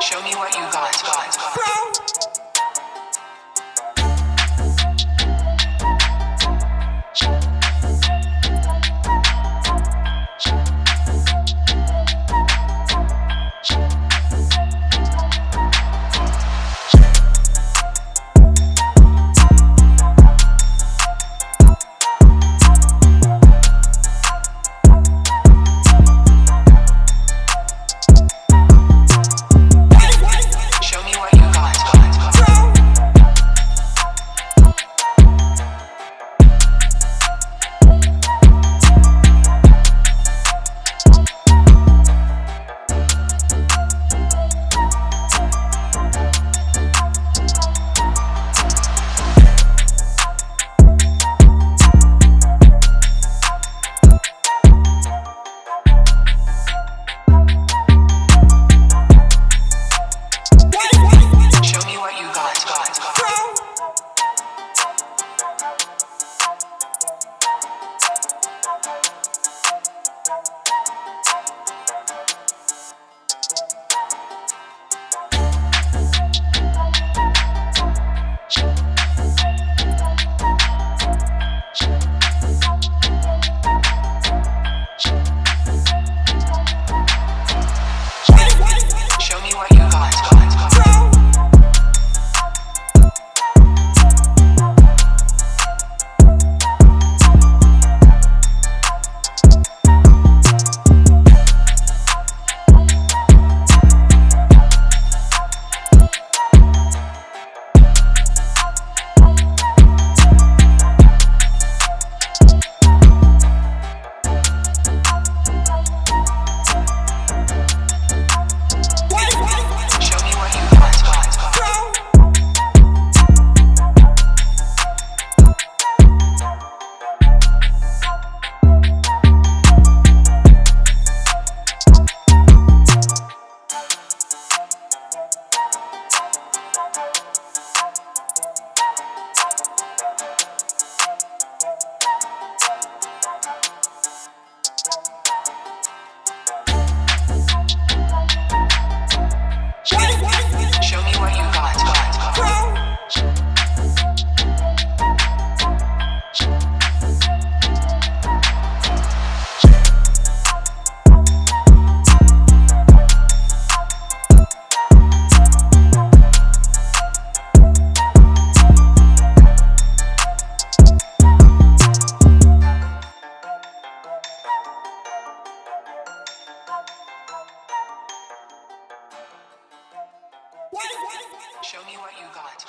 Show me what you got. Bro. Show me what you got.